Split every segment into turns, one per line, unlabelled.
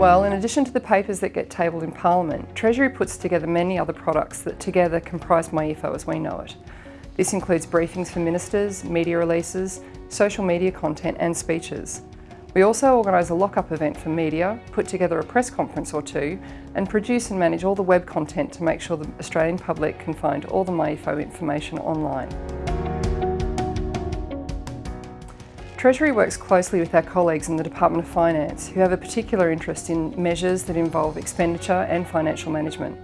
Well, in addition to the papers that get tabled in Parliament, Treasury puts together many other products that together comprise MyEFO as we know it. This includes briefings for ministers, media releases, social media content and speeches. We also organise a lock-up event for media, put together a press conference or two and produce and manage all the web content to make sure the Australian public can find all the MyEFO information online. Treasury works closely with our colleagues in the Department of Finance who have a particular interest in measures that involve expenditure and financial management.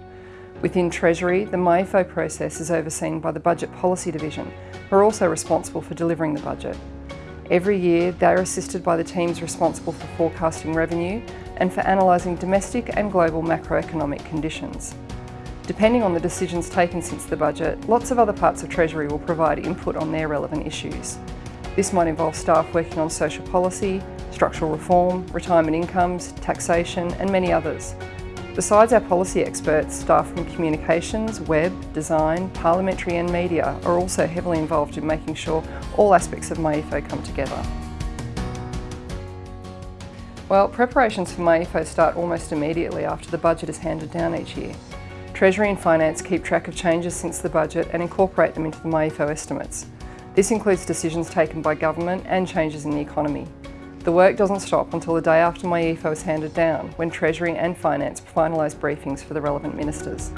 Within Treasury, the MyEFO process is overseen by the Budget Policy Division, who are also responsible for delivering the budget. Every year, they are assisted by the teams responsible for forecasting revenue and for analysing domestic and global macroeconomic conditions. Depending on the decisions taken since the budget, lots of other parts of Treasury will provide input on their relevant issues. This might involve staff working on social policy, structural reform, retirement incomes, taxation and many others. Besides our policy experts, staff from communications, web, design, parliamentary and media are also heavily involved in making sure all aspects of MyEFO come together. Well, preparations for MyEFO start almost immediately after the budget is handed down each year. Treasury and Finance keep track of changes since the budget and incorporate them into the MyEFO estimates. This includes decisions taken by government and changes in the economy. The work doesn't stop until the day after MyEFO is handed down, when Treasury and Finance finalise briefings for the relevant ministers.